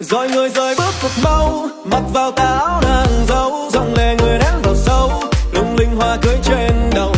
rồi người rời bước thật mau, mặc vào tà áo nàng dâu dòng lề người nắng vào sâu. Lung linh hoa cưới trên đầu